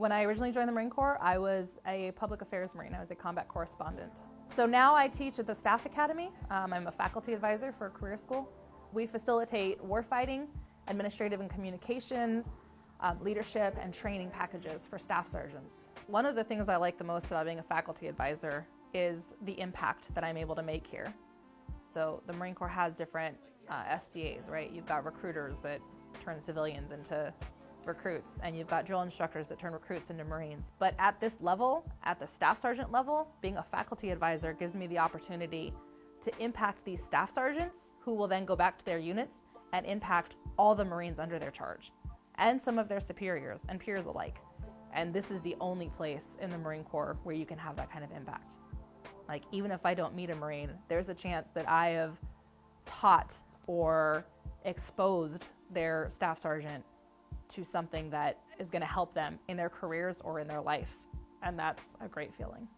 When I originally joined the Marine Corps, I was a public affairs Marine. I was a combat correspondent. So now I teach at the Staff Academy. Um, I'm a faculty advisor for career school. We facilitate warfighting, administrative and communications, um, leadership, and training packages for staff sergeants. One of the things I like the most about being a faculty advisor is the impact that I'm able to make here. So the Marine Corps has different uh, SDAs, right? You've got recruiters that turn civilians into recruits, and you've got drill instructors that turn recruits into Marines. But at this level, at the staff sergeant level, being a faculty advisor gives me the opportunity to impact these staff sergeants who will then go back to their units and impact all the Marines under their charge and some of their superiors and peers alike. And this is the only place in the Marine Corps where you can have that kind of impact. Like, even if I don't meet a Marine, there's a chance that I have taught or exposed their staff sergeant to something that is going to help them in their careers or in their life. And that's a great feeling.